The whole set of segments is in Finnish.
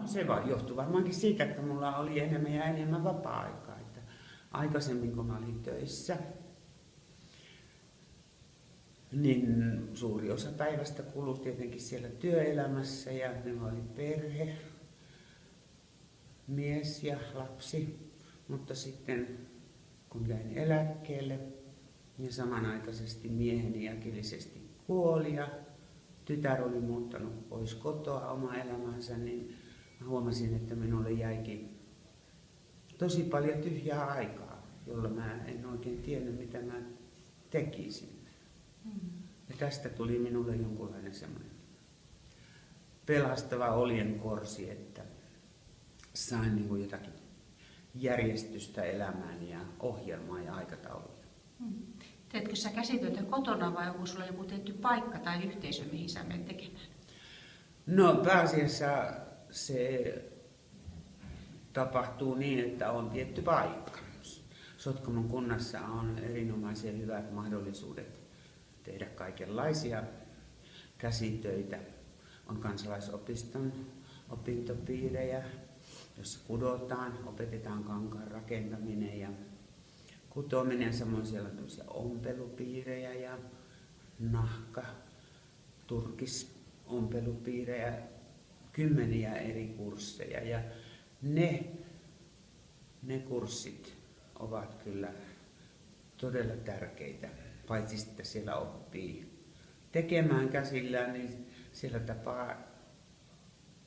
No se vaan johtuu varmaankin siitä, että mulla oli enemmän ja enemmän vapaa-aikaa. Että aikaisemmin kun mä olin töissä, niin suuri osa päivästä kului tietenkin siellä työelämässä ja minulla oli perhe, mies ja lapsi. Mutta sitten kun jäin eläkkeelle, niin samanaikaisesti mieheni äkillisesti kuoli ja tytär oli muuttanut pois kotoa oma elämänsä, niin huomasin, että minulle jäikin tosi paljon tyhjää aikaa, jolla mä en oikein tiennyt, mitä mä tekisin. Mm. Ja tästä tuli minulle jonkunlainen semmoinen pelastava korsi, että sain niin kuin jotakin järjestystä elämään ja ohjelmaa ja aikatauluja. Mm. Teetkö sä käsityötä kotona vai onko sulla joku tietty paikka tai yhteisö, mihin sä menet tekemään? No pääasiassa se tapahtuu niin, että on tietty paikka. Sotkamon kunnassa on erinomaisen hyvät mahdollisuudet tehdä kaikenlaisia käsitöitä. On kansalaisopiston opintopiirejä, jossa kudotaan, opetetaan kankaan rakentaminen ja kutominen, samoin siellä on ompelupiirejä ja nahka, turkis ompelupiirejä, kymmeniä eri kursseja ja ne, ne kurssit ovat kyllä todella tärkeitä, paitsi että siellä oppii tekemään käsillään, niin siellä tapaa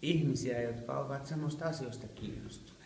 ihmisiä, jotka ovat samasta asioista kiinnostuneita.